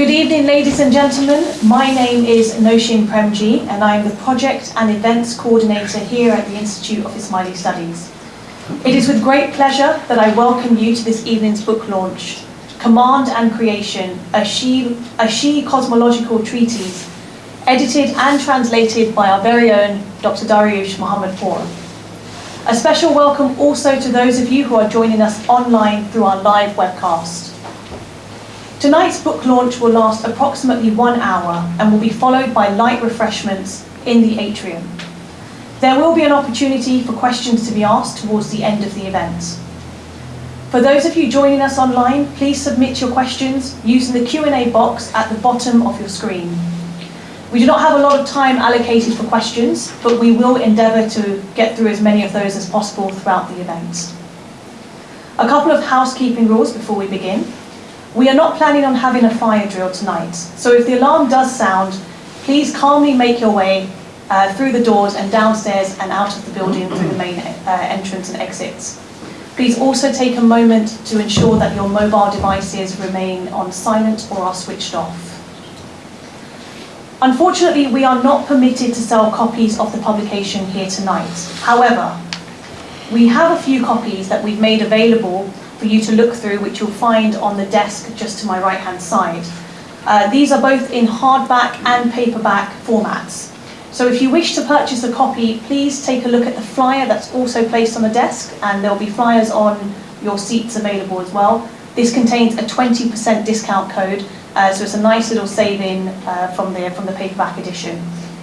Good evening, ladies and gentlemen. My name is Noshin Premji, and I am the Project and Events Coordinator here at the Institute of Ismaili Studies. It is with great pleasure that I welcome you to this evening's book launch, Command and Creation, a Shi, a Shi Cosmological Treatise, edited and translated by our very own Dr. Dariush Mohammadpour. A special welcome also to those of you who are joining us online through our live webcast. Tonight's book launch will last approximately one hour and will be followed by light refreshments in the atrium. There will be an opportunity for questions to be asked towards the end of the event. For those of you joining us online, please submit your questions using the Q&A box at the bottom of your screen. We do not have a lot of time allocated for questions, but we will endeavour to get through as many of those as possible throughout the event. A couple of housekeeping rules before we begin. We are not planning on having a fire drill tonight, so if the alarm does sound, please calmly make your way uh, through the doors and downstairs and out of the building through the main uh, entrance and exits. Please also take a moment to ensure that your mobile devices remain on silent or are switched off. Unfortunately, we are not permitted to sell copies of the publication here tonight. However, we have a few copies that we've made available for you to look through, which you'll find on the desk just to my right-hand side. Uh, these are both in hardback and paperback formats. So if you wish to purchase a copy, please take a look at the flyer that's also placed on the desk, and there'll be flyers on your seats available as well. This contains a 20% discount code, uh, so it's a nice little saving uh, from, the, from the paperback edition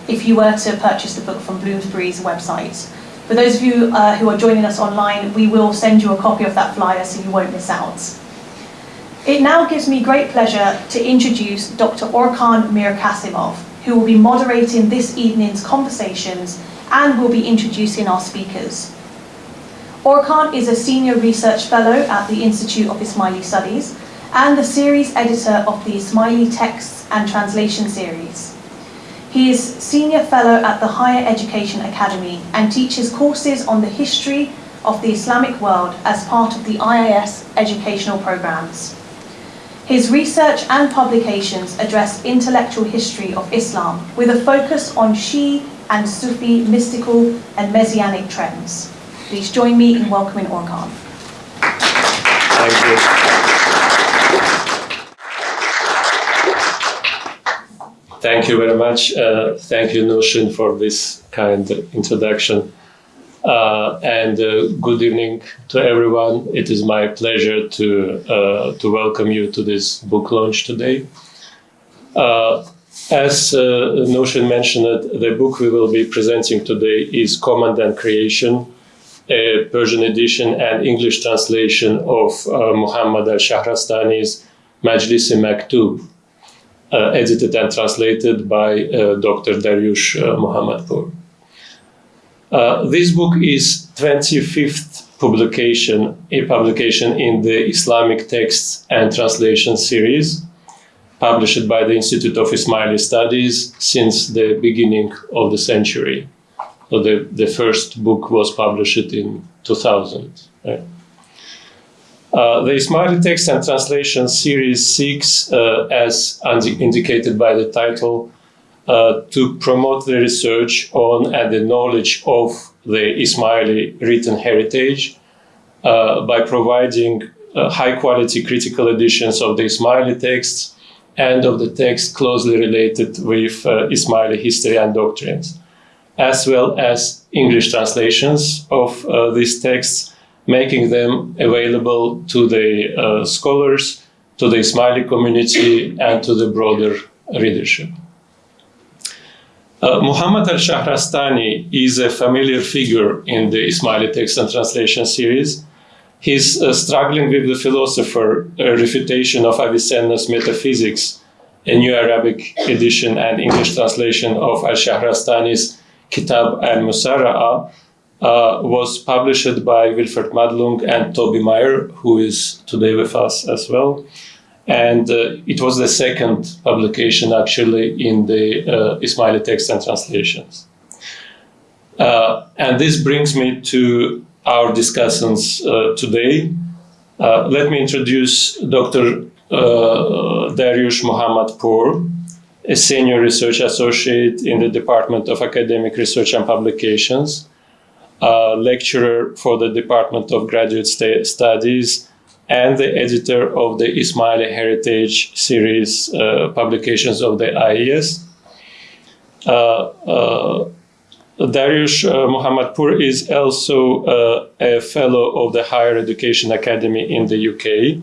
if you were to purchase the book from Bloomsbury's website. For those of you uh, who are joining us online, we will send you a copy of that flyer so you won't miss out. It now gives me great pleasure to introduce Dr. Orkhan Mir Kasimov, who will be moderating this evening's conversations and will be introducing our speakers. Orkhan is a Senior Research Fellow at the Institute of Ismaili Studies and the series editor of the Ismaili Texts and Translation series. He is Senior Fellow at the Higher Education Academy and teaches courses on the history of the Islamic world as part of the IIS educational programs. His research and publications address intellectual history of Islam with a focus on Shi and Sufi mystical and messianic trends. Please join me in welcoming Orkhan. Thank you. Thank you very much. Uh, thank you, Noshin, for this kind introduction. Uh, and uh, good evening to everyone. It is my pleasure to, uh, to welcome you to this book launch today. Uh, as uh, Noshin mentioned, the book we will be presenting today is Command and Creation, a Persian edition and English translation of Muhammad al-Shahrastani's Majlis-i Maktub, uh, edited and translated by uh, Dr. Dariush uh, Mohammadpour. this book is 25th publication, a publication in the Islamic Texts and Translation series, published by the Institute of Ismaili Studies since the beginning of the century. So the, the first book was published in 2000. Right? Uh, the Ismaili Text and Translation Series seeks, uh, as indicated by the title, uh, to promote the research on and the knowledge of the Ismaili written heritage uh, by providing uh, high-quality critical editions of the Ismaili texts and of the texts closely related with Ismaili history and doctrines, as well as English translations of these texts making them available to the uh, scholars, to the Ismaili community, and to the broader readership. Uh, Muhammad al-Shahrastani is a familiar figure in the Ismaili text and translation series. He's uh, struggling with the philosopher a refutation of Avicenna's metaphysics, a new Arabic edition and English translation of al-Shahrastani's Kitab al-Musarra'a, uh, was published by Wilferd Madelung and Toby Mayer, who is today with us as well. And uh, it was the second publication actually in the uh, Ismaili text and translations. Uh, and this brings me to our discussions uh, today. Let me introduce Dr. Dariush Mohammadpour, a senior research associate in the Department of Academic Research and Publications, a lecturer for the Department of Graduate Studies, and the editor of the Ismaili Heritage series uh, publications of the IIS. Uh, uh, Dariush uh, is also uh, a fellow of the Higher Education Academy in the UK.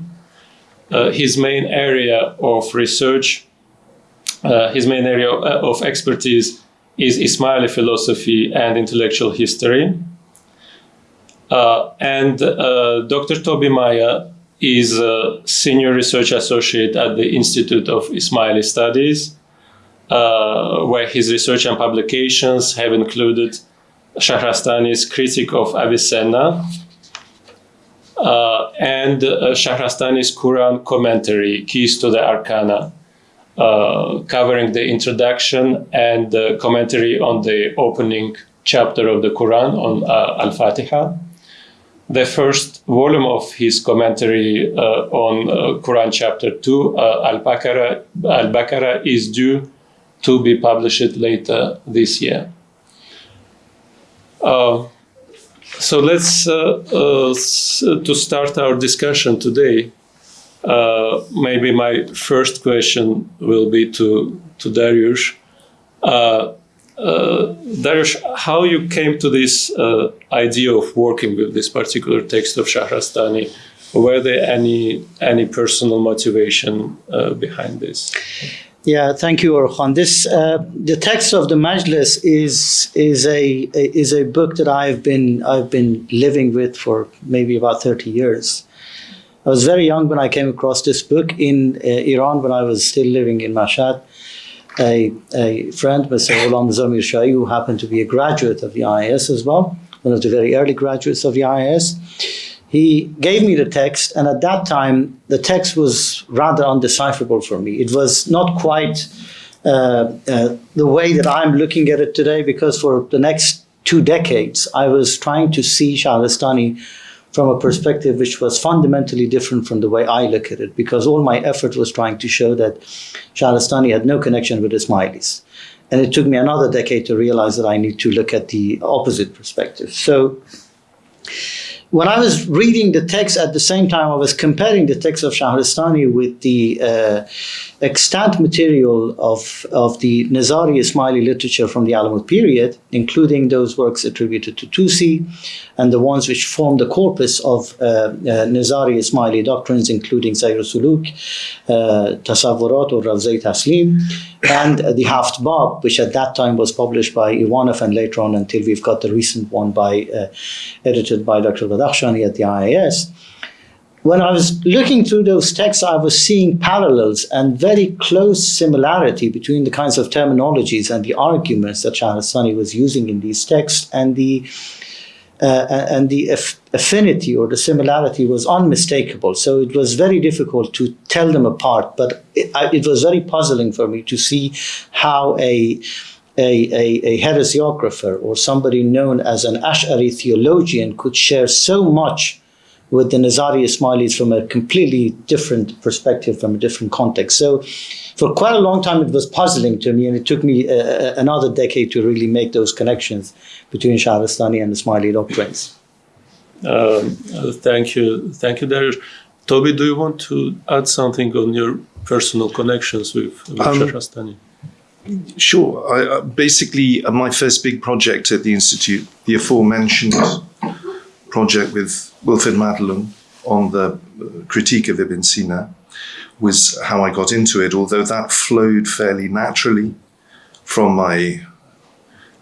Uh, his main area of research, uh, his main area of expertise is Ismaili philosophy and intellectual history. Uh, and uh, Dr. Toby Mayer is a senior research associate at the Institute of Ismaili Studies uh, where his research and publications have included Shahrastani's critique of Avicenna uh, and uh, Shahrastani's Quran commentary, Keys to the Arcana, covering the introduction and the commentary on the opening chapter of the Quran on uh, Al-Fatiha. The first volume of his commentary uh, on uh, Quran chapter 2, Al-Baqarah, Al-Baqarah is due to be published later this year. Uh, so let's, uh, uh, to start our discussion today, uh, maybe my first question will be to, to Dariush. Uh, uh, Dariush, how you came to this idea of working with this particular text of Shahrastani? Were there any, any personal motivation behind this? Yeah, thank you, Orkhan. This uh, the text of the Majlis is is a, a, is a book that I've been I've been living with for maybe about thirty years. I was very young when I came across this book in uh, Iran when I was still living in Mashhad. A, a friend, Mr. Ghulam Zamir Shahi, who happened to be a graduate of the IIS as well, one of the very early graduates of the IIS he gave me the text, and at that time, the text was rather undecipherable for me. It was not quite uh, uh, the way that I'm looking at it today, because for the next two decades, I was trying to see Shahrastani from a perspective which was fundamentally different from the way I look at it, because all my effort was trying to show that Shahrastani had no connection with Ismailis. And it took me another decade to realize that I need to look at the opposite perspective. So when I was reading the text at the same time, I was comparing the text of Shahrastani with the uh, extant material of, of the Nizari Ismaili literature from the Alamut period, including those works attributed to Tusi and the ones which form the corpus of uh, uh, Nizari Ismaili doctrines, including Sayr Suluk, uh, Tasawwurat or Rawzai Taslim, and the Haft Bab, which at that time was published by Ivanow and later on until we've got the recent one by uh, edited by Dr. Badakhshani at the IIS when I was looking through those texts, I was seeing parallels and very close similarity between the kinds of terminologies and the arguments that Shahrastani was using in these texts and the uh, and the aff affinity or the similarity was unmistakable. So it was very difficult to tell them apart, but it, I, it was very puzzling for me to see how a a, a, a heresiographer or somebody known as an Ash'ari theologian could share so much with the Nizari Ismailis from a completely different perspective, from a different context. So for quite a long time, it was puzzling to me, and it took me uh, uh another decade to really make those connections between Shahrastani and Ismaili doctrines. Um, uh, thank you. Thank you, Dariush. Toby, do you want to add something on your personal connections with, with um, Shahrastani? Sure. I, uh, basically, uh, my first big project at the Institute, the aforementioned project with Wilferd Madelung on the critique of Ibn Sina was how I got into it, although that flowed fairly naturally from my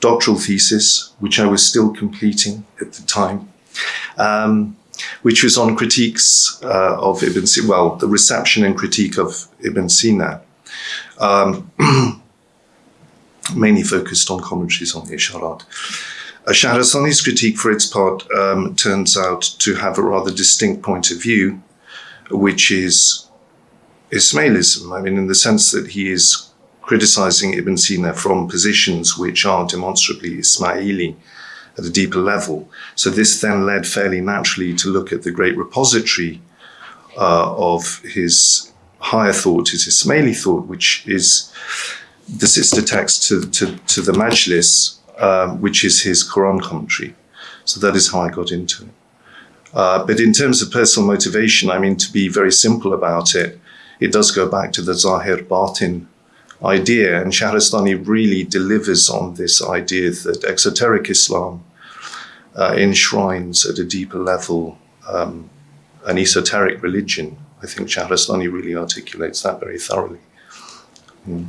doctoral thesis, which I was still completing at the time, um, which was on critiques uh, of Ibn Sina, well, the reception and critique of Ibn Sina, um, mainly focused on commentaries on the Isharat. Shahrastani's critique, for its part, um, turns out to have a rather distinct point of view, which is Ismailism. I mean, in the sense that he is criticizing Ibn Sina from positions which are demonstrably Ismaili at a deeper level. So this then led fairly naturally to look at the great repository uh, of his higher thought his Ismaili thought, which is the sister text to, to, to the Majlis, um, which is his Quran commentary. So that is how I got into it. Uh, but in terms of personal motivation, I mean, to be very simple about it, it does go back to the Zahir Batin idea, and Shahrastani really delivers on this idea that exoteric Islam uh, enshrines at a deeper level um, an esoteric religion. I think Shahrastani really articulates that very thoroughly. Mm.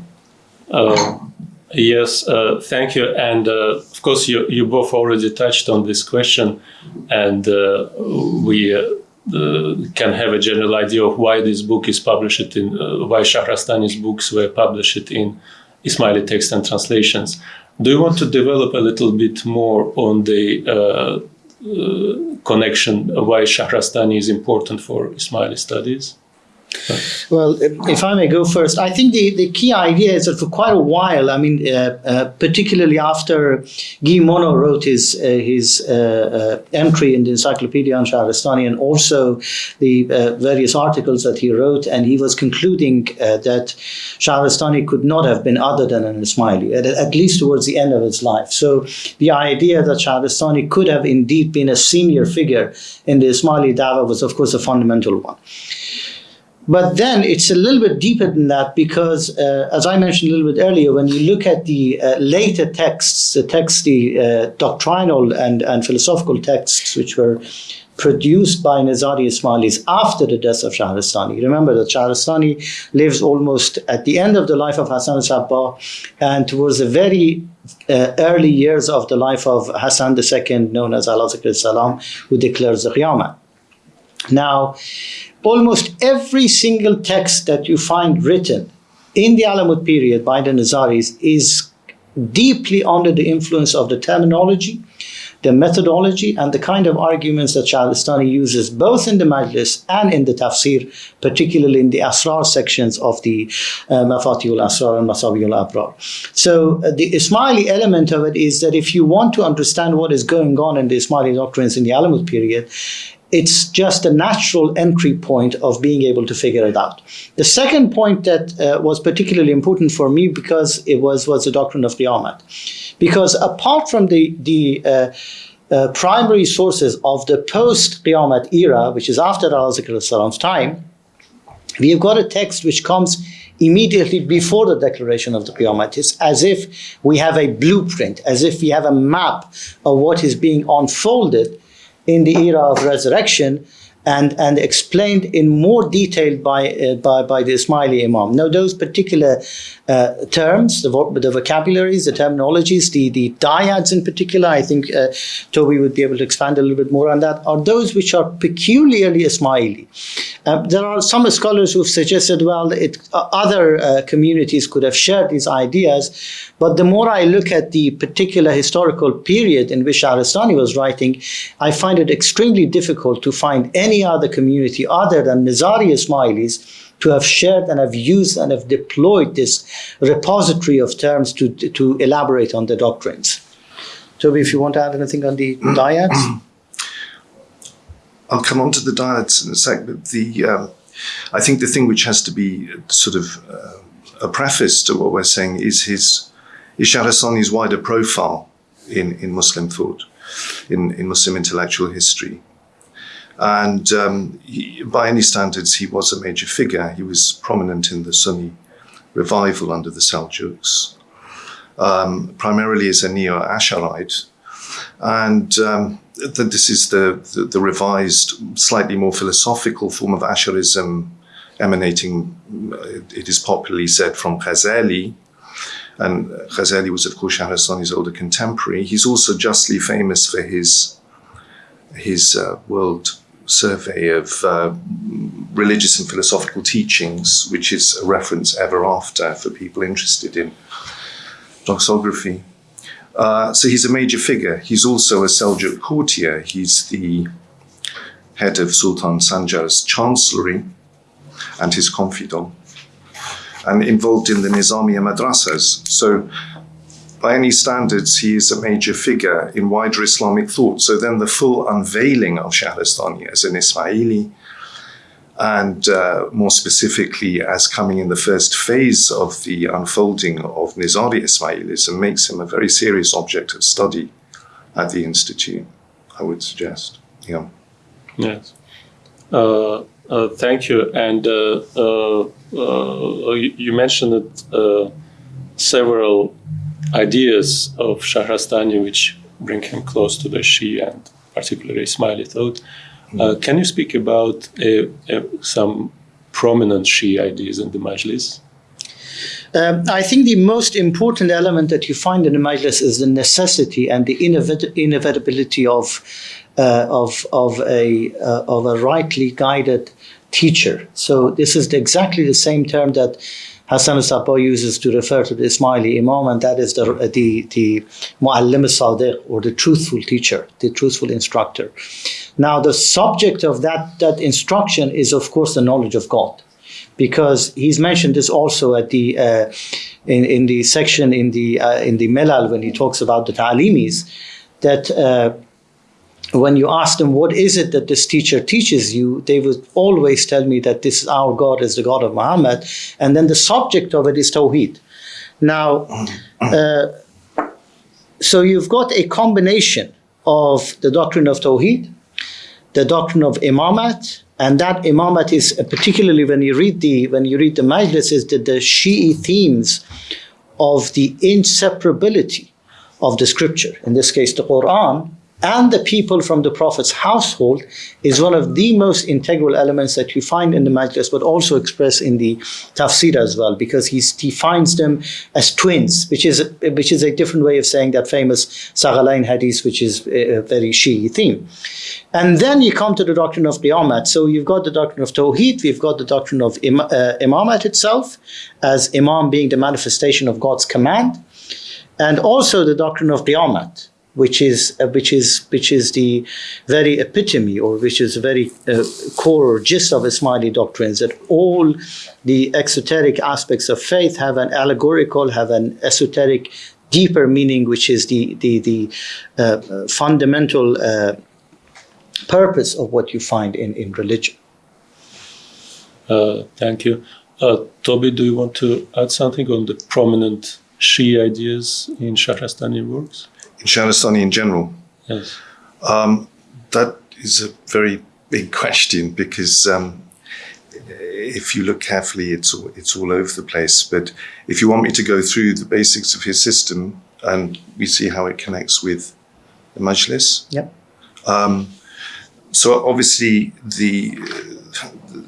Uh, yes, uh, thank you. And uh, of course, you, you both already touched on this question, and uh, we uh, can have a general idea of why this book is published in, why Shahrastani's books were published in Ismaili text and translations. Do you want to develop a little bit more on the uh, uh, connection why Shahrastani is important for Ismaili studies? Well, if I may go first, I think the, the key idea is that for quite a while, I mean, uh, uh, particularly after Guy Monnot wrote his uh, his uh, uh, entry in the Encyclopedia on Shahrastani and also the uh, various articles that he wrote, and he was concluding that Shahrastani could not have been other than an Ismaili, at, at, least towards the end of his life. So the idea that Shahrastani could have indeed been a senior figure in the Ismaili Dawa was, of course, a fundamental one. But then it's a little bit deeper than that because, uh, as I mentioned a little bit earlier, when you look at the uh, later texts, the texts, the uh, doctrinal and, and philosophical texts, which were produced by Nizari Ismailis after the death of Shahrastani. Remember that Shahrastani lives almost at the end of the life of Hassan al-Sabbah and towards the very uh, early years of the life of Hassan II, known as Al Salam, who declares the Qiyamah. Now, almost every single text that you find written in the Alamut period by the Nizaris is deeply under the influence of the terminology, the methodology, and the kind of arguments that Shahrastani uses both in the Majlis and in the Tafsir, particularly in the Asrar sections of the uh, Mafatihul Asrar and Masabihul Abrar. So uh, the Ismaili element of it is that if you want to understand what is going on in the Ismaili doctrines in the Alamut period, it's just a natural entry point of being able to figure it out. The second point that uh, was particularly important for me because it was, was the doctrine of Qiyamah. Because apart from the, the uh, uh, primary sources of the post-Qiyamah era, which is after Al-Salam's time, we have got a text which comes immediately before the declaration of the Qiyamah. It's as if we have a blueprint, as if we have a map of what is being unfolded in the era of resurrection and, and explained in more detail by, uh, by, by the Ismaili Imam. Now, those particular uh, terms, the, the, vocabularies, the terminologies, the, the dyads in particular, I think uh, Toby would be able to expand a little bit more on that, are those which are peculiarly Ismaili. Uh, there are some scholars who have suggested, well, it, uh, other uh, communities could have shared these ideas, but the more I look at the particular historical period in which Shahrastani was writing, I find it extremely difficult to find any other community other than Nizari Ismailis to have shared and have used and have deployed this repository of terms to, to elaborate on the doctrines. Toby, if you want to add anything on the dyads? I'll come on to the dyads in a sec, but the um, I think the thing which has to be sort of uh, a preface to what we're saying is his is Shahrastani's wider profile in, in Muslim thought, in, in Muslim intellectual history. And um, he, by any standards, he was a major figure. He was prominent in the Sunni revival under the Seljuks, um, primarily as a Neo-Asharite. And um, this is the, the, the, revised, slightly more philosophical form of Asharism emanating, it is popularly said, from Ghazali. And Ghazali was, of course, Shahrastani's older contemporary. He's also justly famous for his, his uh, world survey of uh, religious and philosophical teachings, which is a reference ever after for people interested in doxography. Uh, so he's a major figure. He's also a Seljuk courtier. He's the head of Sultan Sanjar's chancellery and his confidant, and involved in the Nizamiya madrasas. So by any standards, he is a major figure in wider Islamic thought. So then the full unveiling of Shahrastani as an Ismaili and uh, more specifically as coming in the first phase of the unfolding of Nizari Ismailism makes him a very serious object of study at the Institute, I would suggest. Yeah. Yes. Uh, uh, thank you. And uh, uh, uh, you mentioned several ideas of Shahrastani which bring him close to the Shia and particularly Ismaili thought. Uh, can you speak about uh, uh, some prominent Shia ideas in the Majlis? Um, I think the most important element that you find in the Majlis is the necessity and the inevit- inevitability of uh, of of a uh, of a rightly guided teacher. So this is exactly the same term that Hassan al uses to refer to the Ismaili Imam, and that is the the the Muallim al or the truthful teacher, the truthful instructor. Now, the subject of that that instruction is, of course, the knowledge of God because he's mentioned this also at the uh, in, in the section in the uh, in the Milal when he talks about the ta'alimis that uh, when you ask them what is it that this teacher teaches you? they would always tell me that this is our god is the god of muhammad and then the subject of it is tawheed. Now uh, so you've got a combination of the doctrine of tawheed the doctrine of imamat and that imamat is uh, particularly when you read the when you read the majlis is that the shi'i themes of the inseparability of the scripture. In this case the quran and the people from the Prophet's household is one of the most integral elements that you find in the Majlis, but also expressed in the tafsir as well, because he defines them as twins, which is, which is a different way of saying that famous Saghalain hadith, which is a very Shi'i theme. And then you come to the doctrine of Qiyamat. So you've got the doctrine of Tawheed, we've got the doctrine of im- uh, Imamat itself, as Imam being the manifestation of God's command, and also the doctrine of Qiyamat which is uh, which is which is the very epitome or which is the very uh, core or gist of Ismaili doctrines that all the exoteric aspects of faith have an allegorical, have an esoteric, deeper meaning, which is the the the uh, fundamental uh, purpose of what you find in in religion. Uh, thank you, uh, Toby. Do you want to add something on the prominent Shia ideas in Shahrastani works? In Shahrastani in general? Yes. Um, that is a very big question because um, if you look carefully, it's all, it's all over the place. But if you want me to go through the basics of his system and we see how it connects with the Majlis. Yep. Um, so obviously the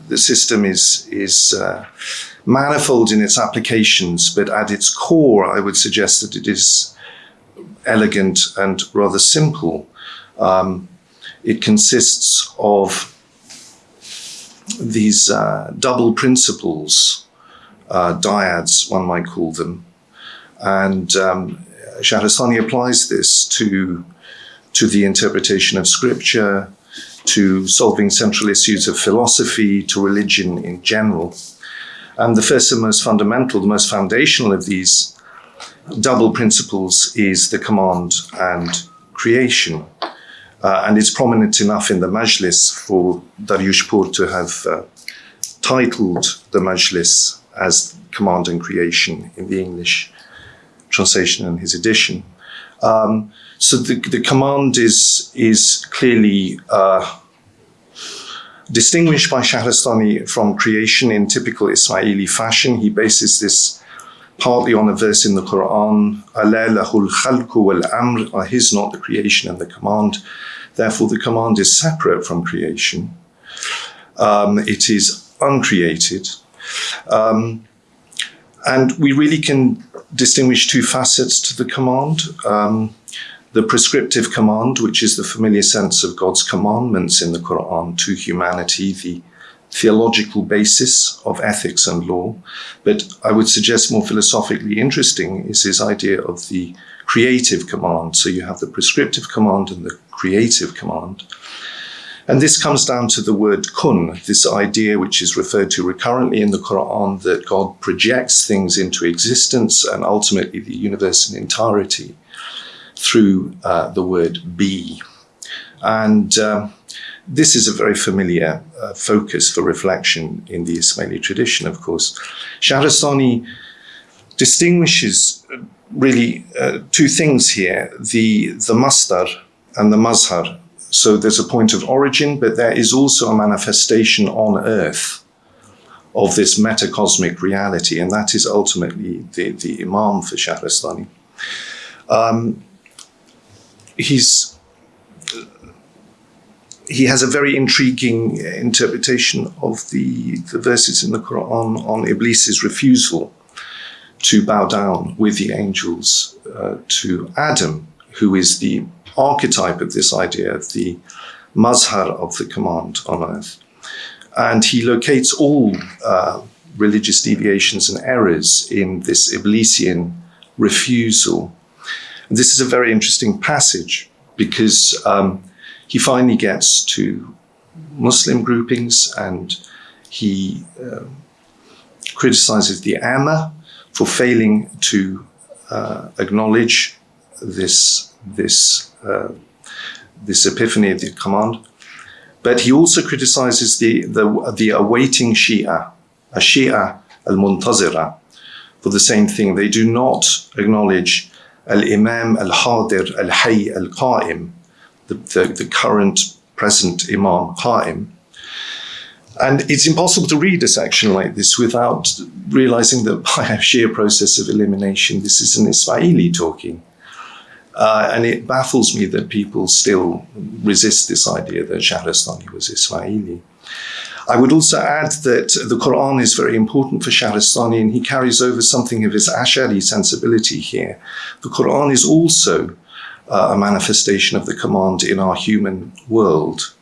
the system is is uh, manifold in its applications, but at its core, I would suggest that it is elegant and rather simple. Um, it consists of these uh, double principles, uh, dyads, one might call them. And um, Shahrastani applies this to, to the interpretation of scripture, to solving central issues of philosophy, to religion in general. And the first and most fundamental, the most foundational of these double principles is the command and creation. Uh, and it's prominent enough in the Majlis for Dariushpur to have uh, titled the Majlis as Command and Creation in the English translation and his edition. Um, so the, the command is, is clearly uh, distinguished by Shahrastani from creation in typical Ismaili fashion. He bases this partly on a verse in the Quran, khalku wal amr, are his not the creation and the command. Therefore, the command is separate from creation. Um, it is uncreated. Um, and we really can distinguish two facets to the command. Um, the prescriptive command, which is the familiar sense of God's commandments in the Quran to humanity, the theological basis of ethics and law. But I would suggest more philosophically interesting is his idea of the creative command. So you have the prescriptive command and the creative command. And this comes down to the word kun, this idea which is referred to recurrently in the Quran that God projects things into existence and ultimately the universe in entirety through uh, the word be. And uh, this is a very familiar uh, focus for reflection in the Ismaili tradition, of course. Shahrastani distinguishes uh, really uh, two things here the, the mastar and the mazhar. So there's a point of origin, but there is also a manifestation on earth of this metacosmic reality, and that is ultimately the, the Imam for Shahrastani. Um, he's he has a very intriguing interpretation of the, the verses in the Quran on Iblis's refusal to bow down with the angels uh, to Adam, who is the archetype of this idea of the mazhar of the command on earth. And he locates all uh, religious deviations and errors in this Iblisian refusal. And this is a very interesting passage because um, he finally gets to Muslim groupings and he uh, criticizes the Amma for failing to uh, acknowledge this, this, uh, this epiphany of the command. But he also criticizes the, the, the awaiting Shia, a Shia al-Muntazira, for the same thing. They do not acknowledge al-Imam al-Hadir al-Hayy al-Qa'im, the, the, the current present Imam Qa'im. And it's impossible to read a section like this without realizing that by a sheer process of elimination, this is an Ismaili talking. Uh, and it baffles me that people still resist this idea that Shahrastani was Ismaili. I would also add that the Quran is very important for Shahrastani and he carries over something of his Ash'ari sensibility here. The Quran is also uh, a manifestation of the command in our human world.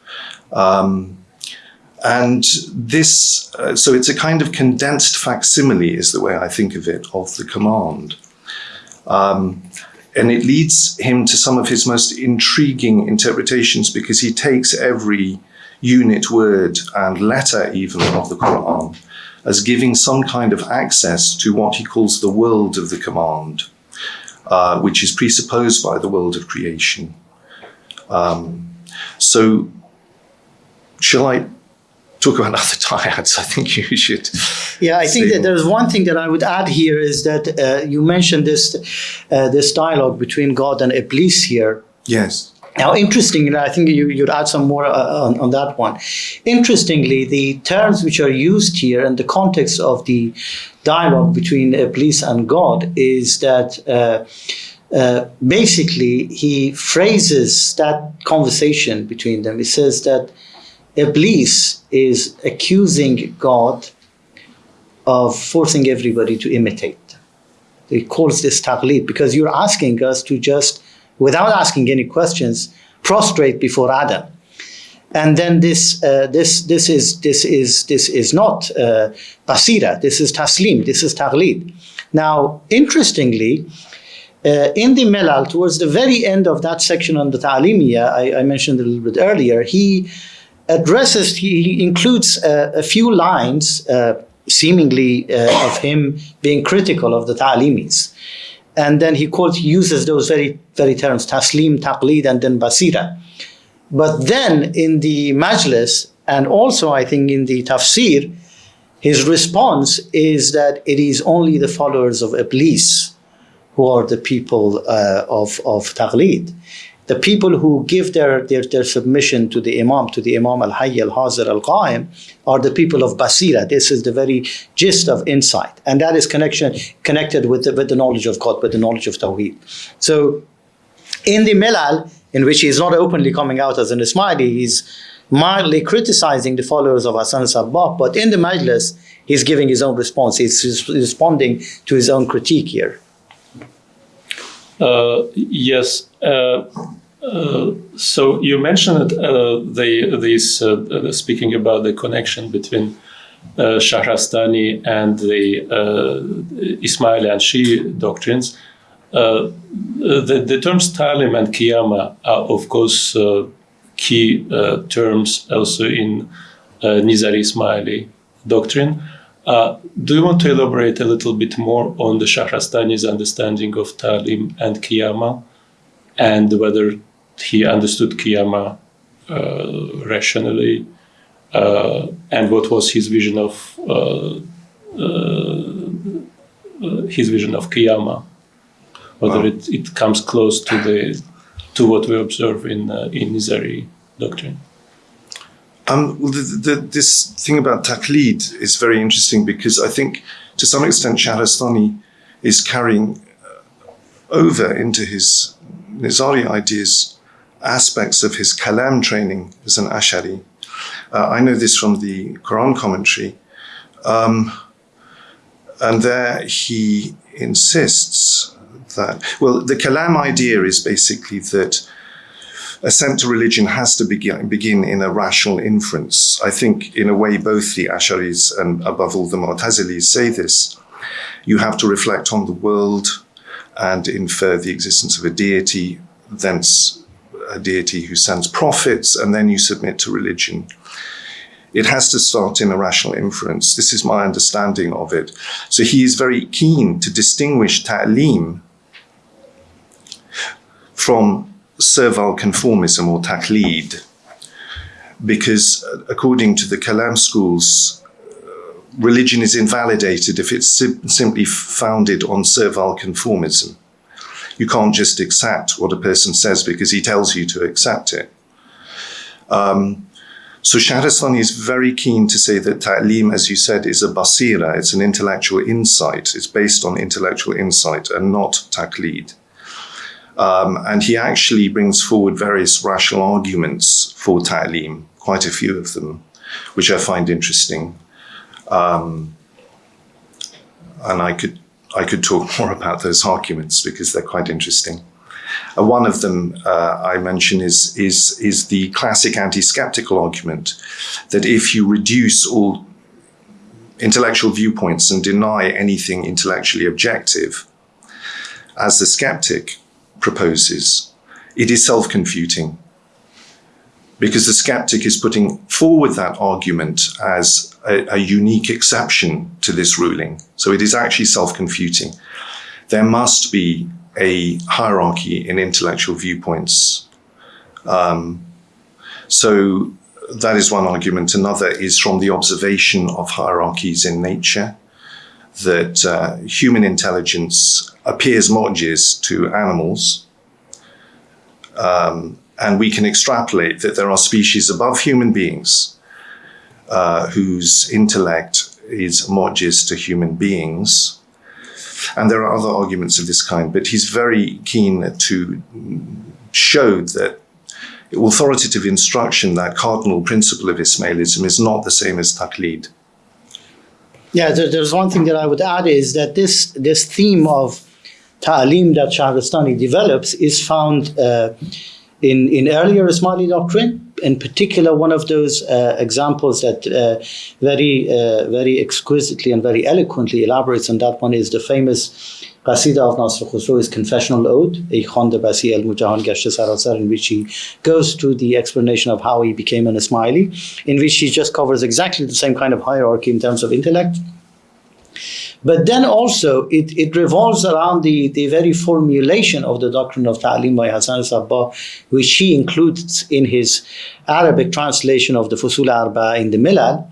Um, and this, uh, so it's a kind of condensed facsimile, is the way I think of it, of the command. Um, and it leads him to some of his most intriguing interpretations because he takes every unit word and letter, even of the Quran, as giving some kind of access to what he calls the world of the command uh, which is presupposed by the world of creation. Um, so, shall I talk about other dyads? I think you should. Yeah, I think that there's one thing that I would add here is that uh, you mentioned this uh, this dialogue between God and Iblis here. Yes. Now, interestingly, I think you, would add some more uh, on, on, that one. Interestingly, the terms which are used here and the context of the dialogue between Iblis and God is that uh, uh, basically he phrases that conversation between them. He says that Iblis is accusing God of forcing everybody to imitate. He calls this taqlid because you're asking us to just without asking any questions, prostrate before Adam. And then this, uh, this, this is, this is, this is not uh, basira. This is taslim. This is taghlid. Now, interestingly, uh, in the Milal, towards the very end of that section on the Ta'alimiya, I, I mentioned a little bit earlier, he addresses, he, includes uh, a few lines, uh, seemingly uh, of him being critical of the Ta'alimis and then he quotes uses those very very terms taslim taqlid and then basira. But then in the majlis and also i think in the tafsir his response is that it is only the followers of iblis who are the people uh, of of taqlid the people who give their, their, their submission to the Imam, to the Imam al-Hayy al-Hazir al-Qa'im, are the people of Basira. This is the very gist of insight. And that is connection, connected with the, with the knowledge of God, with the knowledge of Tawheed. So in the Milal, in which he is not openly coming out as an Ismaili, he's mildly criticizing the followers of Hassan Sabbah, but in the Majlis, he's giving his own response. He's responding to his own critique here. Uh, yes. Uh, uh, so you mentioned the this speaking about the connection between uh, Shahrastani and the Ismaili and Shi'i doctrines. the, the terms Talim and Qiyama are, of course, key terms also in Nizari Ismaili doctrine. Uh, do you want to elaborate a little bit more on the Shahrastani's understanding of Talim and Qiyama and whether he understood Qiyama uh, rationally, uh, and what was his vision of uh, his vision of Qiyamah, whether Wow. it, it comes close to the to what we observe in uh, in Nizari doctrine. Um, well, the, the, this thing about taqlid is very interesting because I think to some extent Shahrastani is carrying uh, over into his Nizari ideas aspects of his kalam training as an Ashari. Uh, I know this from the Quran commentary. Um, and there he insists that, well, the kalam idea is basically that assent to religion has to begin, begin in a rational inference. I think, in a way, both the Asharis and above all the Mu'tazilis say this. You have to reflect on the world and infer the existence of a deity, thence a deity who sends prophets, and then you submit to religion. It has to start in a rational inference. This is my understanding of it. So he is very keen to distinguish ta'lim from servile conformism or taqlid, because uh, according to the Kalam schools, uh, religion is invalidated if it's sim- simply founded on servile conformism. You can't just accept what a person says because he tells you to accept it. Um, so Shahrastani is very keen to say that ta'lim, as you said, is a basira, it's an intellectual insight. It's based on intellectual insight and not taqlid. Um, and he actually brings forward various rational arguments for ta'lim, quite a few of them, which I find interesting. Um, and I could I could talk more about those arguments because they're quite interesting. Uh, one of them uh, I mention is is is the classic anti-skeptical argument that if you reduce all intellectual viewpoints and deny anything intellectually objective, as the skeptic proposes, it is self-confuting. Because the skeptic is putting forward that argument as a, a unique exception to this ruling. So it is actually self-confuting. There must be a hierarchy in intellectual viewpoints. Um, so that is one argument. Another is from the observation of hierarchies in nature, that uh, human intelligence appears mojiz to animals. Um, and we can extrapolate that there are species above human beings uh, whose intellect is mojiz to human beings. And there are other arguments of this kind, but he's very keen to show that authoritative instruction, that cardinal principle of Ismailism, is not the same as taqlid. Yeah, there's one thing that I would add is that this this theme of ta'lim that Shahrastani develops is found uh, in, in earlier Ismaili doctrine. In particular, one of those uh, examples that uh, very uh, very exquisitely and very eloquently elaborates on that one is the famous Qasida of Nasr Khusro's Confessional Ode, Ey Khande Basi al Mujahan Sarasar, in which he goes through the explanation of how he became an Ismaili, in which he just covers exactly the same kind of hierarchy in terms of intellect. But then also it, it revolves around the, the very formulation of the doctrine of Ta'lim by Hassan Sabbah, which he includes in his Arabic translation of the Fusul Arba in the Milal.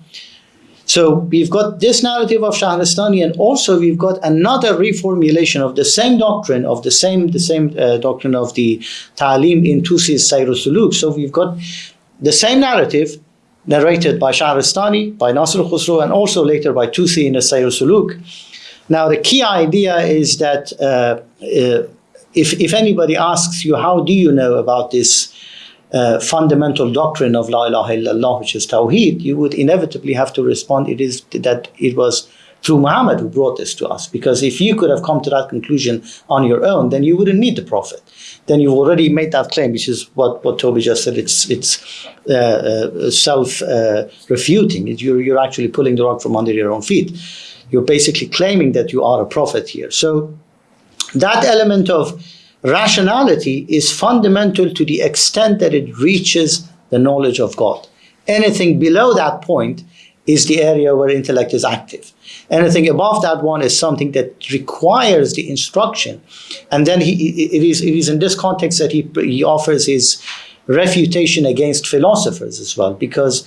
So we've got this narrative of Shahrastani, and also we've got another reformulation of the same doctrine of the same the same uh, doctrine of the Ta'lim in Tusi's Sayr Suluk. So we've got the same narrative narrated by Shahrastani, by Nasr Khusro, and also later by Tusi in the Sayr Suluk. Now the key idea is that uh, uh, if if anybody asks you how do you know about this uh, fundamental doctrine of La ilaha illallah, which is Tawheed, you would inevitably have to respond it is that it was through Muhammad who brought this to us. Because if you could have come to that conclusion on your own, then you wouldn't need the Prophet. Then you've already made that claim, which is what, what Toby just said. It's it's uh, uh, self uh, refuting. You're, you're actually pulling the rug from under your own feet. You're basically claiming that you are a prophet here. So that element of rationality is fundamental to the extent that it reaches the knowledge of God. Anything below that point is the area where intellect is active. Anything above that one is something that requires the instruction. And then he, it, is, it is in this context that he, he offers his refutation against philosophers as well, because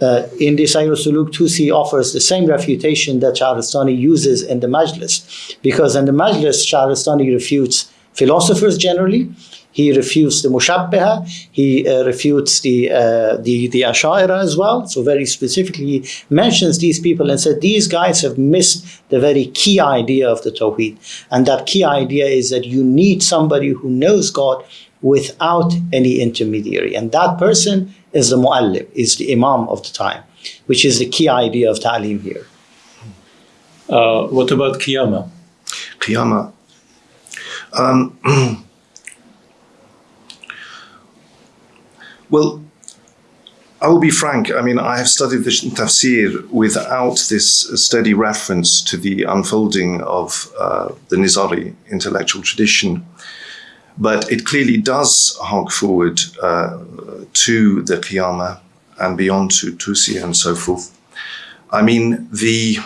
uh, in the Sayr Suluk Tusi offers the same refutation that Shahrastani uses in the Majlis, because in the Majlis, Shahrastani refutes philosophers generally, he refutes the Mushabbaha, he uh, refutes the, uh, the, the Ashaira as well. So very specifically he mentions these people and said these guys have missed the very key idea of the Tawheed. And that key idea is that you need somebody who knows God without any intermediary. And that person is the Mu'allim, is the Imam of the time, which is the key idea of Ta'lim here. Uh, what about Qiyamah? Qiyamah. Um, well, I will be frank. I mean, I have studied the tafsir without this steady reference to the unfolding of uh, the Nizari intellectual tradition. But it clearly does hark forward uh, to the Qiyamah and beyond to Tusi and so forth. I mean, the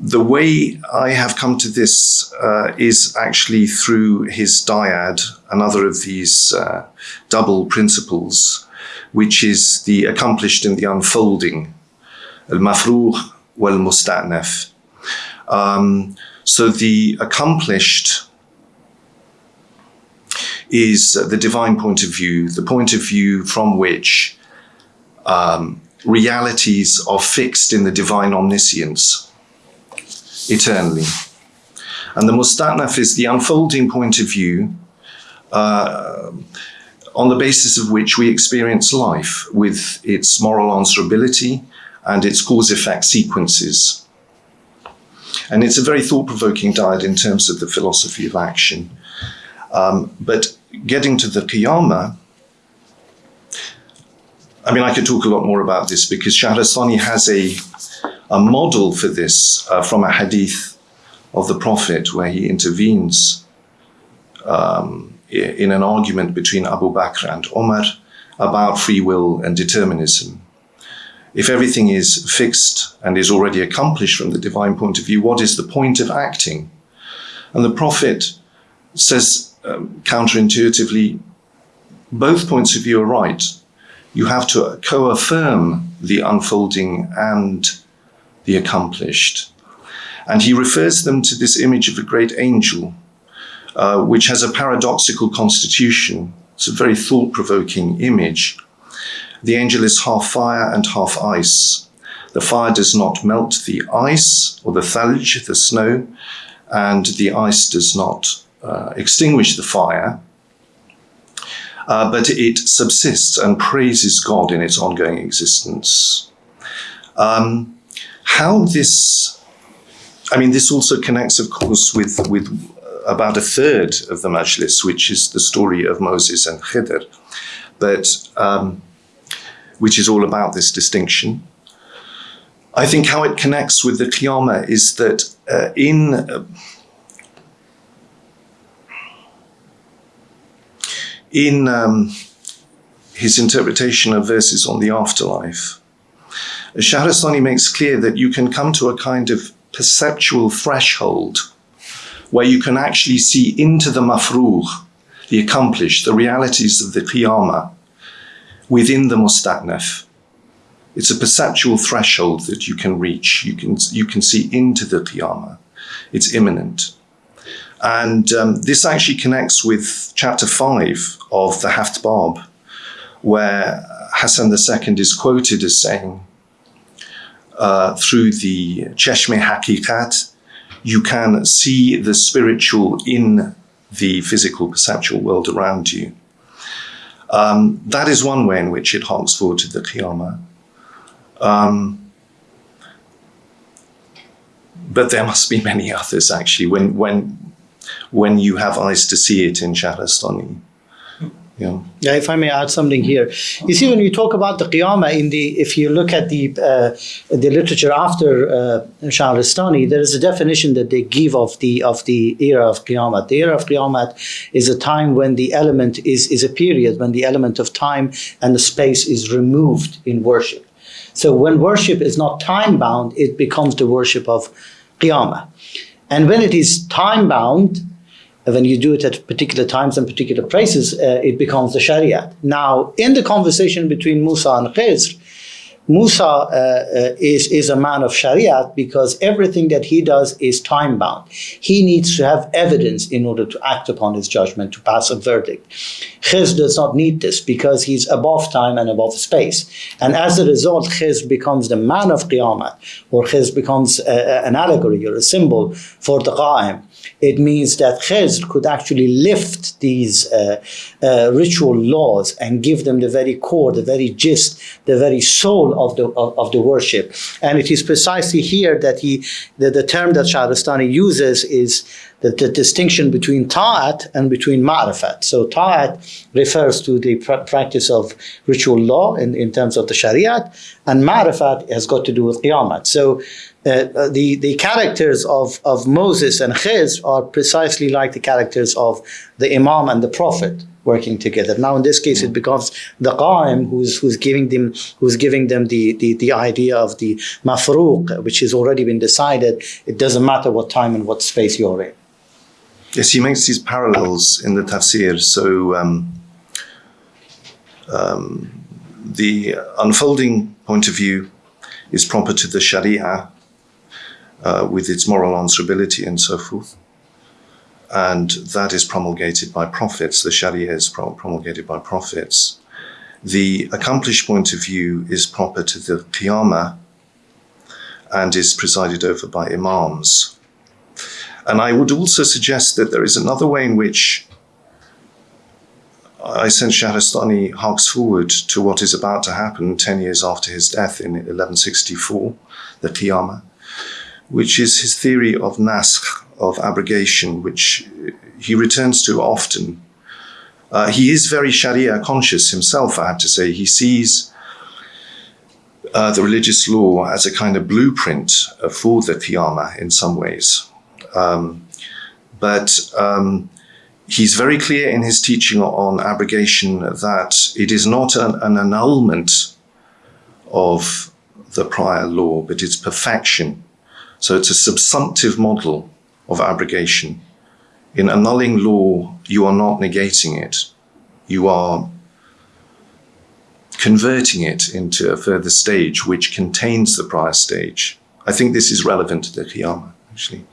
the way I have come to this uh, is actually through his dyad, another of these uh, double principles, which is the accomplished and the unfolding, al-mafruh wal-musta'naf. Um, so the accomplished is the divine point of view, the point of view from which um, realities are fixed in the divine omniscience eternally. And the Musta'naf is the unfolding point of view uh, on the basis of which we experience life with its moral answerability and its cause-effect sequences. And it's a very thought-provoking dyad in terms of the philosophy of action. Um, but getting to the Qiyamah, I mean, I could talk a lot more about this because Shahrastani has a, a model for this uh, from a hadith of the Prophet where he intervenes um, in an argument between Abu Bakr and Omar about free will and determinism. If everything is fixed and is already accomplished from the divine point of view, what is the point of acting? And the Prophet says um, counterintuitively, both points of view are right. You have to co-affirm the unfolding and the accomplished. And he refers them to this image of a great angel, uh, which has a paradoxical constitution. It's a very thought-provoking image. The angel is half fire and half ice. The fire does not melt the ice or the thalj, the snow, and the ice does not uh, extinguish the fire, uh, but it subsists and praises God in its ongoing existence. Um, how this, I mean, this also connects, of course, with, with about a third of the Majlis, which is the story of Moses and Khidr, but um, which is all about this distinction. I think how it connects with the Qiyamah is that uh, in uh, in um, his interpretation of verses on the afterlife, Shahrastani makes clear that you can come to a kind of perceptual threshold where you can actually see into the mafruh, the accomplished, the realities of the qiyamah within the musta'naf. It's a perceptual threshold that you can reach. You can, you can see into the qiyamah. It's imminent. And um, this actually connects with chapter 5 of the Haft Bab, where Hassan II is quoted as saying, uh, through the Cheshme Hakikat, you can see the spiritual in the physical perceptual world around you. Um, that is one way in which it harks forward to the Qiyamah. Um, but there must be many others actually. When, when when you have eyes to see it in Shahrastani. Yeah. yeah, if I may add something here. You see, when you talk about the Qiyamah, in the, if you look at the, uh, the literature after uh, Shahrastani, there is a definition that they give of the, of the era of Qiyamah. The era of Qiyamah is a time when the element is, is a period when the element of time and the space is removed in worship. So when worship is not time bound, it becomes the worship of Qiyamah. And when it is time bound, when you do it at particular times and particular places, uh, it becomes the Sharia. Now, in the conversation between Musa and Khizr, Musa uh, uh, is, is a man of Sharia because everything that he does is time bound. He needs to have evidence in order to act upon his judgment, to pass a verdict. Khizr does not need this because he's above time and above space. And as a result, Khizr becomes the man of Qiyamah, or Khizr becomes a, an allegory or a symbol for the Qa'im it means that Khizr could actually lift these uh, uh, ritual laws and give them the very core, the very gist, the very soul of the of, of the worship. And it is precisely here that he, the, the term that Shahrastani uses is the, the distinction between ta'at and between ma'rifat. So ta'at refers to the pr practice of ritual law in, in terms of the shariat, and ma'rifat has got to do with qiyamat. So uh, the, the characters of, of Moses and Khizr are precisely like the characters of the Imam and the Prophet working together. Now in this case it becomes the Qa'im who's, who's giving them who's giving them the, the, the idea of the mafruq, which has already been decided. It doesn't matter what time and what space you're in. Yes, he makes these parallels in the tafsir. So um, um, the unfolding point of view is proper to the Sharia uh, with its moral answerability and so forth. And that is promulgated by prophets. The Sharia is promulgated by prophets. The accomplished point of view is proper to the Qiyamah and is presided over by Imams. And I would also suggest that there is another way in which I sense Shahrastani harks forward to what is about to happen 10 years after his death in 1164, the Qiyamah which is his theory of naskh, of abrogation, which he returns to often. Uh, he is very Sharia conscious himself, I have to say. He sees uh, the religious law as a kind of blueprint for the Qiyamah in some ways. Um, but um, he's very clear in his teaching on abrogation that it is not an, an annulment of the prior law, but it's perfection so it's a subsumptive model of abrogation. In annulling law, you are not negating it. You are converting it into a further stage which contains the prior stage. I think this is relevant to the Qiyamah, actually.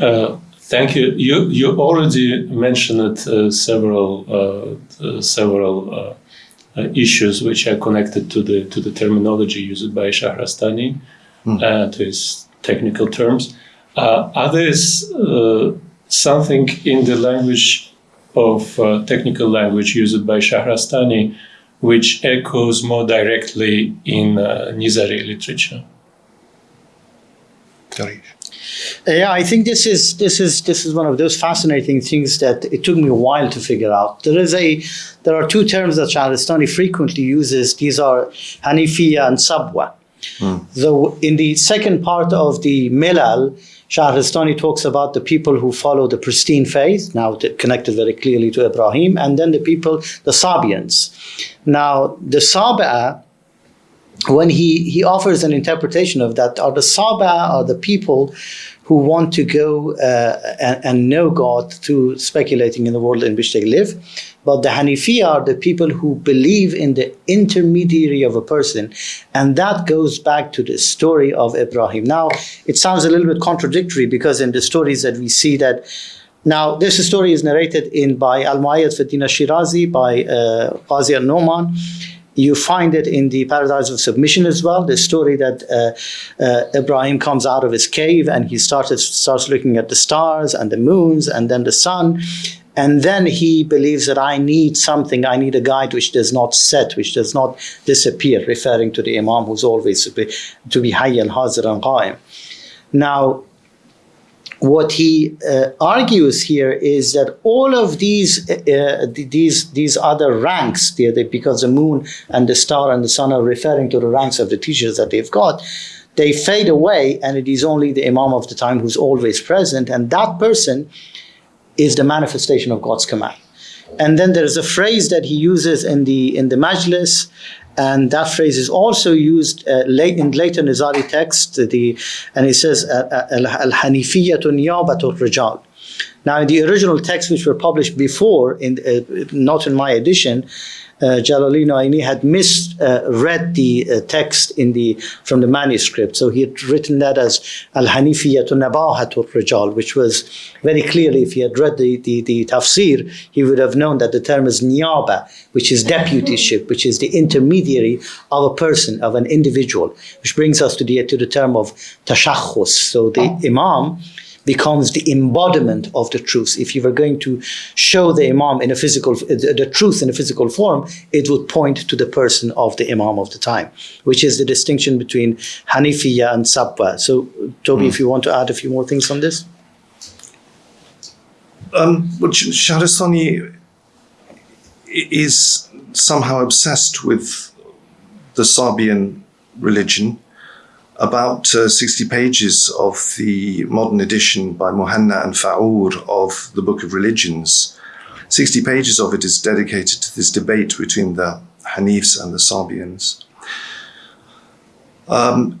Uh, thank you. You you already mentioned uh, several uh, uh several uh, issues which are connected to the to the terminology used by Shahrastani, mm. uh, to his technical terms. Uh, are there uh, something in the language of uh, technical language used by Shahrastani which echoes more directly in uh, Nizari literature? Sorry. Yeah, I think this is this is this is one of those fascinating things that it took me a while to figure out. There is a there are two terms that Shahrastani frequently uses. These are Hanifiya and Sabwa. Mm. So in the second part of the Milal, Shahrastani talks about the people who follow the pristine faith, now connected very clearly to Ibrahim, and then the people, the Sabians. Now, the Sabi'a when he, he offers an interpretation of that, are the Saba are the people who want to go uh, and, and, know God through speculating in the world in which they live. But the Hanifi are the people who believe in the intermediary of a person. And that goes back to the story of Ibrahim. Now, it sounds a little bit contradictory because in the stories that we see that now, this story is narrated in by Al-Mu'ayyad Fiddin Shirazi, by uh, Qazi al-Numan, you find it in the Paradise of Submission as well, the story that uh, uh, Ibrahim comes out of his cave and he started, starts looking at the stars and the moons and then the sun. And then he believes that I need something, I need a guide which does not set, which does not disappear, referring to the Imam who's always to be, to be Hayy al-Hazir and Qaim. Now, what he uh, argues here is that all of these uh, these these other ranks, because the moon and the star and the sun are referring to the ranks of the teachers that they've got, they fade away, and it is only the imam of the time who's always present, and that person is the manifestation of God's command. And then there's a phrase that he uses in the in the majlis, and that phrase is also used uh, late in later Nizari text. The and it says al hanifiyatu niyabatu rijal. Now, in the original texts which were published before, in uh, not in my edition, uh, Jalaluddin Aini had misread uh, the uh, text in the from the manuscript. So he had written that as Al Hanifiyatu Nabahatul Rijal, which was very clearly, if he had read the, the, the tafsir, he would have known that the term is niyaba, which is deputyship, which is the intermediary of a person, of an individual, which brings us to the, to the term of tashakhus. So the imam becomes the embodiment of the truth. If you were going to show the Imam in a physical, the truth in a physical form, it would point to the person of the Imam of the time, which is the distinction between Hanifiya and Sabwa. So, Toby, mm. if you want to add a few more things on this. Um, well, Shahrastani is somehow obsessed with the Sabian religion about uh, 60 pages of the modern edition by Muhanna and Fa'ur of the Book of Religions. 60 pages of it is dedicated to this debate between the Hanifs and the Sabians. Um,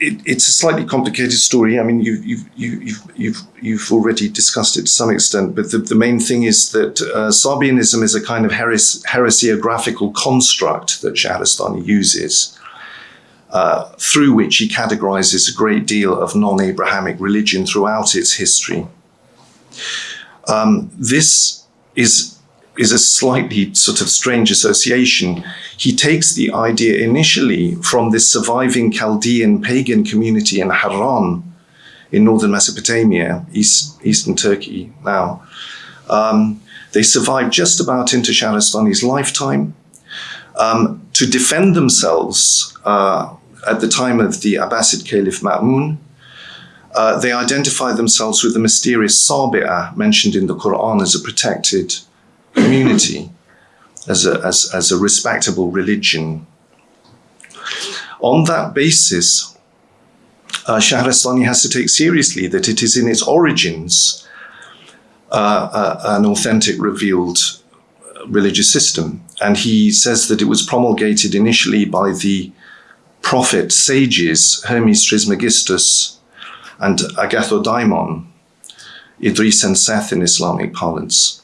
it, it's a slightly complicated story. I mean, you, you've, you've, you've, you've already discussed it to some extent, but the, the main thing is that uh, Sabianism is a kind of heres- heresiographical construct that Shahrastani uses uh, through which he categorizes a great deal of non Abrahamic religion throughout its history. Um, this is, is a slightly sort of strange association. He takes the idea initially from this surviving Chaldean pagan community in Haran in northern Mesopotamia, east, eastern Turkey now. Um, they survived just about into Shahrastani's lifetime. Um, to defend themselves uh, at the time of the Abbasid Caliph Ma'mun, uh, they identify themselves with the mysterious Sabi'ah mentioned in the Quran as a protected community, as a, as, as a respectable religion. On that basis, uh, Shahrastani has to take seriously that it is in its origins uh, uh, an authentic, revealed religious system. And he says that it was promulgated initially by the prophet sages Hermes Trismegistus and Agathodaimon, Idris and Seth in Islamic parlance.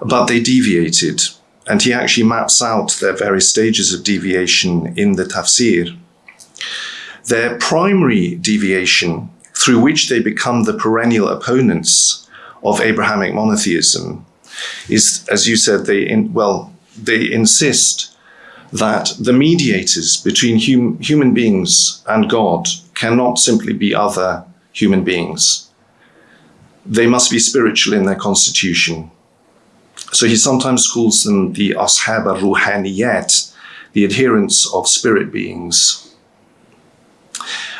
But they deviated, and he actually maps out their various stages of deviation in the tafsir. Their primary deviation, through which they become the perennial opponents of Abrahamic monotheism, is, as you said, they in, well, they insist that the mediators between hum, human beings and God cannot simply be other human beings. They must be spiritual in their constitution. So he sometimes calls them the ashab al-ruhaniyat, the adherents of spirit beings.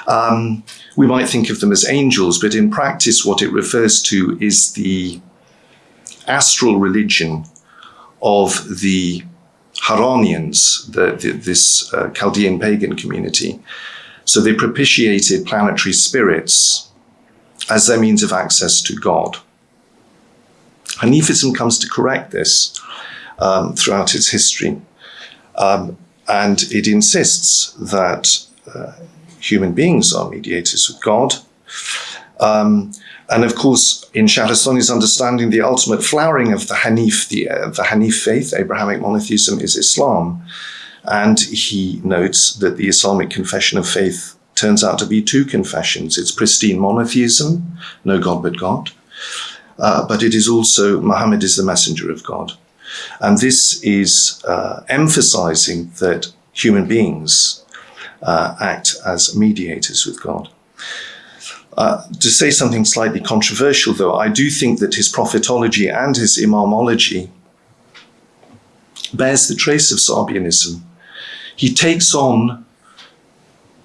Um, we might think of them as angels, but in practice, what it refers to is the astral religion of the Haranians, the, the, this uh, Chaldean pagan community. So they propitiated planetary spirits as their means of access to God. Hanifism comes to correct this um, throughout its history. Um, and it insists that uh, human beings are mediators with God. Um, and of course, in Shahrastani's understanding, the ultimate flowering of the Hanif, the, uh, the Hanif faith, Abrahamic monotheism, is Islam. And he notes that the Islamic confession of faith turns out to be two confessions. It's pristine monotheism, no God but God, uh, but it is also Muhammad is the messenger of God. And this is uh, emphasizing that human beings uh, act as mediators with God. Uh, to say something slightly controversial, though, I do think that his prophetology and his imamology bears the trace of Sabianism. He takes on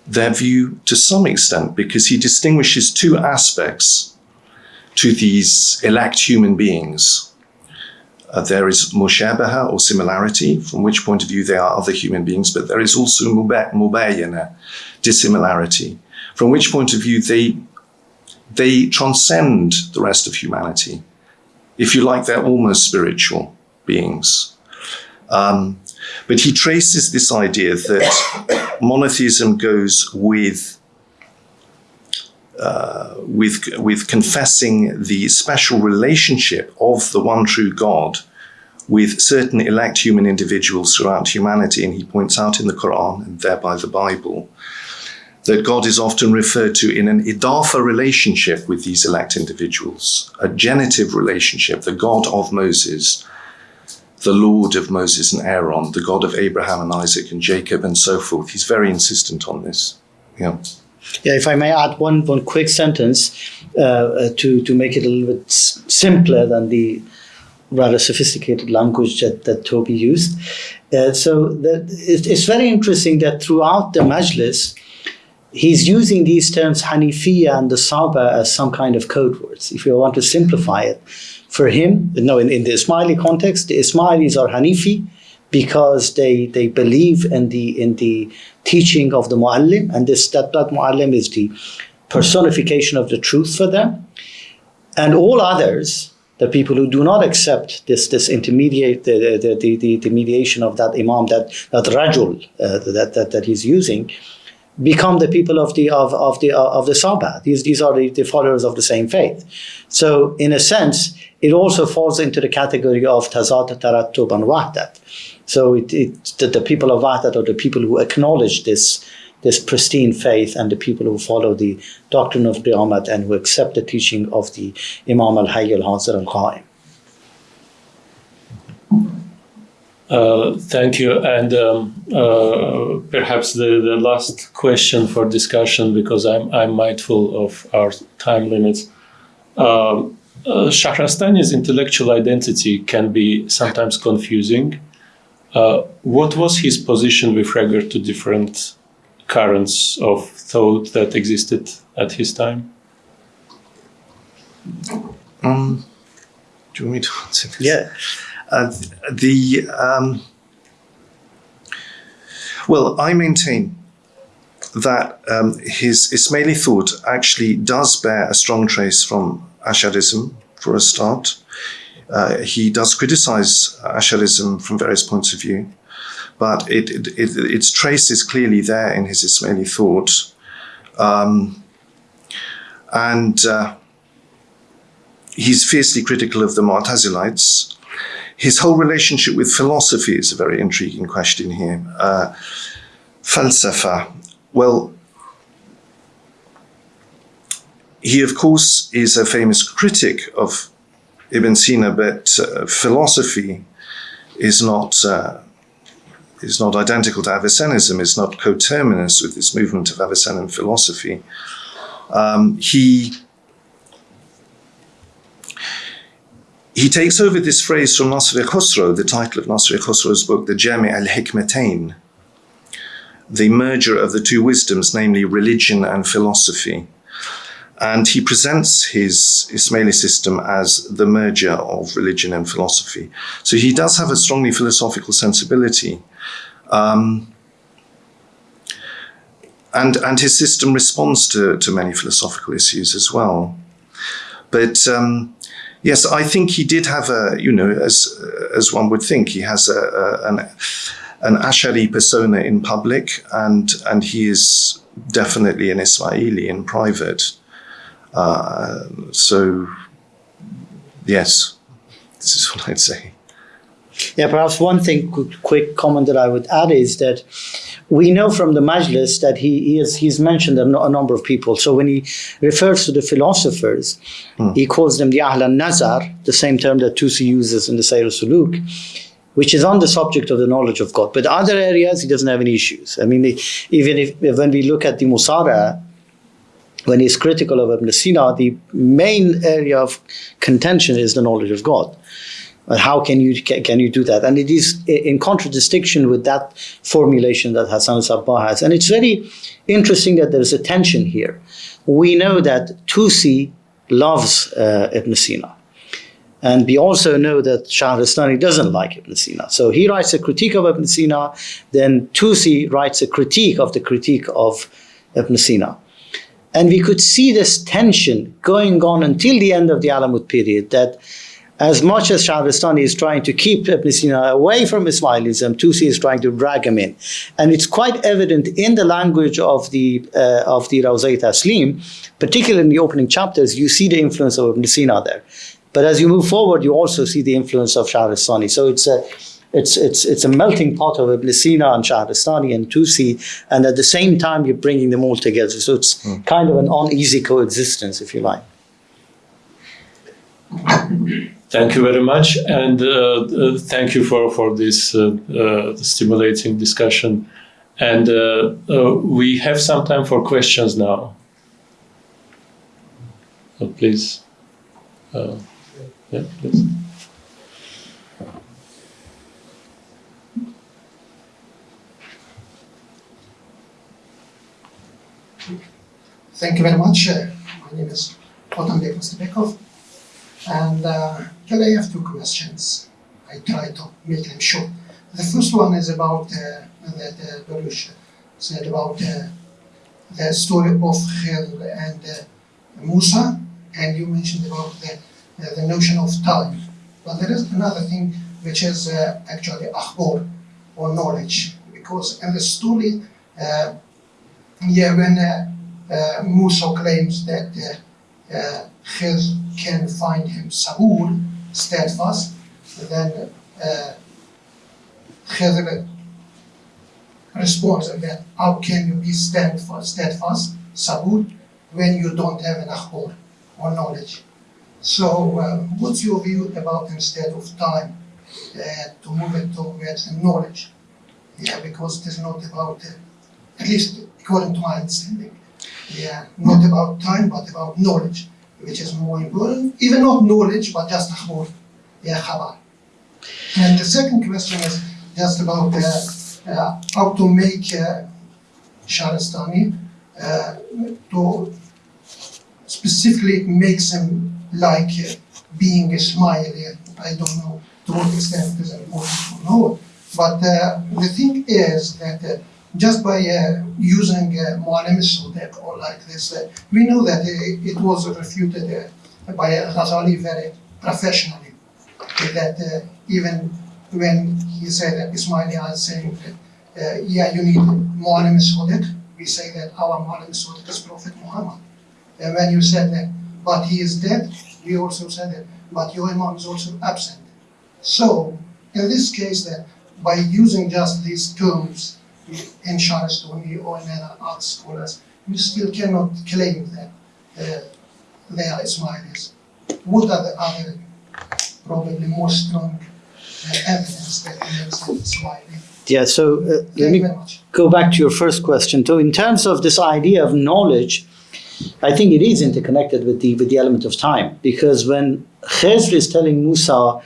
their view to some extent because he distinguishes two aspects to these elect human beings. Uh, there is mushabaha or similarity, from which point of view they are other human beings, but there is also mubayyana, dissimilarity, from which point of view they they transcend the rest of humanity. If you like, they're almost spiritual beings. Um, But he traces this idea that monotheism goes with uh, with with confessing the special relationship of the one true God with certain elect human individuals throughout humanity, and he points out in the Quran and thereby the Bible that God is often referred to in an idafa relationship with these elect individuals, a genitive relationship, the God of Moses, the Lord of Moses and Aaron, the God of Abraham and Isaac and Jacob and so forth. He's very insistent on this. Yeah. Yeah, if I may add one, one quick sentence uh, uh, to, to make it a little bit simpler than the rather sophisticated language that, that Toby used. Uh, so that it, it's very interesting that throughout the Majlis, he's using these terms Hanifiya and the Saba as some kind of code words. If you want to simplify it, for him, no, in, in the Ismaili context, the Ismailis are Hanifi because they they believe in the in the teaching of the Muallim, and this that, that Muallim is the personification of the truth for them. And all others, the people who do not accept this this intermediate the the, the, the, the mediation of that Imam, that that Rajul uh, that, that that he's using, become the people of the of, of the uh, of the Saba. These these are the, the followers of the same faith. So in a sense, it also falls into the category of Tazad Tarattub and Wahdat. So it, it the, the people of Wahdat are the people who acknowledge this this pristine faith and the people who follow the doctrine of Qiyamah and who accept the teaching of the Imam al-Hayy al-Hazir al-Qa'im. Uh, thank you. And um, uh, perhaps the, the last question for discussion, because I'm, I'm mindful of our time limits. Um, uh, Shahrastani's intellectual identity can be sometimes confusing. Uh, what was his position with regard to different currents of thought that existed at his time? Um, do you want me to answer this? Yeah. Uh, the um, well, I maintain that um, his Ismaili thought actually does bear a strong trace from Asharism, for a start. Uh, he does criticize Asharism from various points of view, but it, it, it, its trace is clearly there in his Ismaili thought. Um, and uh, he's fiercely critical of the Mu'tazilites. His whole relationship with philosophy is a very intriguing question here. Uh, falsafa, well, he of course is a famous critic of Ibn Sina, but uh, philosophy is not uh, is not identical to Avicennism. It's not coterminous with this movement of Avicennan philosophy. Um, he he takes over this phrase from Nasr Khosrow, the title of Nasr Khosrow's book, the Jami al Hikmatain, the merger of the two wisdoms, namely religion and philosophy. And he presents his Ismaili system as the merger of religion and philosophy. So he does have a strongly philosophical sensibility. Um, and, and his system responds to, to many philosophical issues as well. But um, yes, I think he did have a, you know, as, as one would think, he has a, a, an, an Ashari persona in public, and, and he is definitely an Ismaili in private. Uh, so, yes, this is what I'd say. Yeah, perhaps one thing, quick, quick comment that I would add is that we know from the Majlis that he, he has, he's mentioned a, no, a number of people. So when he refers to the philosophers, hmm. he calls them the Ahl al-Nazar, the same term that Tusi uses in the Sayr Suluk, which is on the subject of the knowledge of God. But other areas, he doesn't have any issues. I mean, even if when we look at the Musara, when he's critical of Ibn Sina, the main area of contention is the knowledge of God. But how can you can you do that? And it is in contradistinction with that formulation that Hassan Sabbah has. And it's very interesting that there's a tension here. We know that Tusi loves uh, Ibn Sina. And we also know that Shahrastani doesn't like Ibn Sina. So he writes a critique of Ibn Sina, then Tusi writes a critique of the critique of Ibn Sina. And we could see this tension going on until the end of the Alamut period that as much as Shahristani is trying to keep Ibn Sina away from Ismailism, Tusi is trying to drag him in. And it's quite evident in the language of the, uh, of the Rawzai Taslim, particularly in the opening chapters, you see the influence of Ibn Sina there. But as you move forward, you also see the influence of Shahristani. So it's a, it's, it's, it's a melting pot of Ibn Sina and Shahristani and Tusi, and at the same time, you're bringing them all together. So it's kind of an uneasy coexistence, if you like. Thank you very much, and uh, uh, thank you for for this uh, uh, stimulating discussion. And we have some time for questions now. So please, yeah, please. Thank you very much. Uh, my name is Otan Bek Mustapekov. And uh, I have two questions. I try to make them short. The first one is about uh, that uh, Baruch said about uh, the story of Khidr and uh, Musa, and you mentioned about the, uh, the notion of time. But there is another thing which is uh, actually akhbar, or knowledge, because in the story, uh, yeah, when Musa claims that uh, can find him Saul, steadfast, then uh, Khidr responds that how can you be steadfast, steadfast, Saul, when you don't have an akhbar or knowledge? So uh, what's your view about instead of time uh, to move it towards knowledge? Yeah, because it is not about, uh, at least according to my understanding, yeah, not about time, but about knowledge which is more important, even not knowledge, but just akhbar, yeah. And the second question is just about uh, uh, how to make uh, Shahristani uh, to specifically makes him like uh, being a Ismaili. I don't know to what extent it is important or not. But uh, the thing is that uh, just by uh, using uh, Mu'alim al or like this, uh, we know that it, it was refuted uh, by Ghazali very professionally. That uh, even when he said that Ismaili is saying, that, uh, yeah, you need Mu'alim al we say that our Mu'alim al is Prophet Muhammad. And when you said that, but he is dead, we also said that, but your Imam is also absent. So, in this case, that by using just these terms, in Shahristani or in other art scholars, you still cannot claim that uh, they are Ismailis. What are the other, probably more strong uh, evidence that they are Ismaili? Yeah, so uh, let me you very much. go back to your first question. So, in terms of this idea of knowledge, I think it is interconnected with the with the element of time because when Khizr is telling Musa,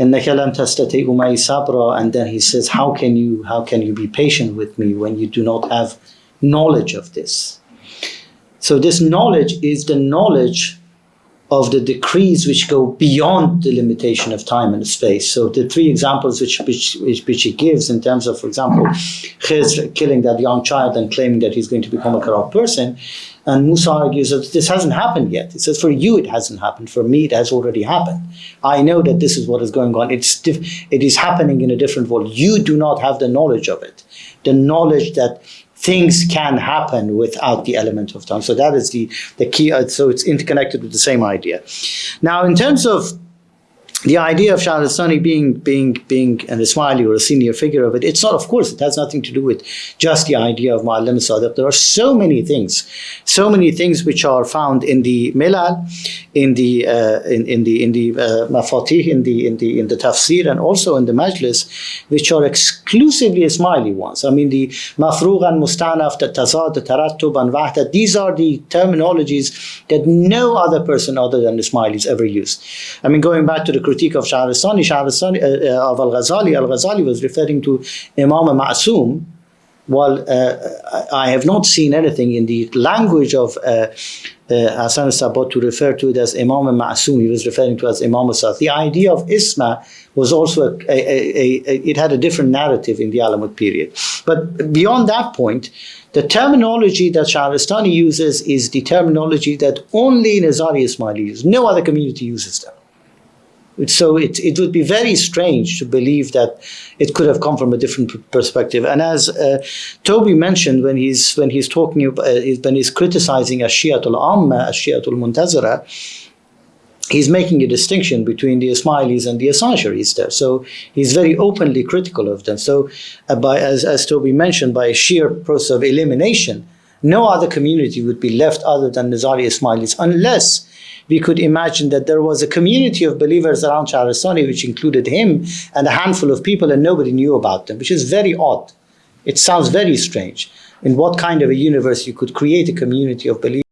إنك لم تستطيع معي صبرا and then he says how can you how can you be patient with me when you do not have knowledge of this so this knowledge is the knowledge of the decrees which go beyond the limitation of time and space. So the three examples which which, which, he gives in terms of, for example, Khizr killing that young child and claiming that he's going to become a corrupt person, and Musa argues that this hasn't happened yet. He says, for you it hasn't happened, for me it has already happened. I know that this is what is going on. It's it is happening in a different world. You do not have the knowledge of it. The knowledge that things can happen without the element of time. So that is the, the key. uh, So it's interconnected with the same idea. Now, in terms of the idea of Shahristani being being being an Ismaili or a senior figure of it, it's not. Of course, it has nothing to do with just the idea of Mu'allim Sadiq. There are so many things, so many things which are found in the Milal, in the uh, in, in the in the uh, Mafatih, in the in the in the Tafsir, and also in the Majlis, which are exclusively Ismaili ones. I mean, the Mafrughan, Mustanaf, the Tazad, the Tarattub, and Wahda. These are the terminologies that no other person other than the Ismailis ever used. I mean, going back to the critique of Shahristani, Shahristani uh, uh, of Al Ghazali, Al Ghazali was referring to Imam Ma'asum. Well, uh, I have not seen anything in the language of uh, uh, Hassan to refer to it as Imam Ma'asum. He was referring to as Imam Sa'd. The idea of Isma was also, a, a, a, it had a different narrative in the Alamut period. But beyond that point, the terminology that Shahristani uses is the terminology that only Nizari Ismaili uses. No other community uses them. So it, it would be very strange to believe that it could have come from a different perspective. And as uh, Toby mentioned when he's when he's talking about, uh, when he's criticizing Ashiatul Amma, Ashiatul Muntazara, he's making a distinction between the Ismailis and the Assangeris there. So he's very openly critical of them. So uh, by as as Toby mentioned, by a sheer process of elimination, no other community would be left other than Nizari Ismailis unless we could imagine that there was a community of believers around Shahrastani which included him and a handful of people and nobody knew about them, which is very odd. It sounds very strange. In what kind of a universe you could create a community of believers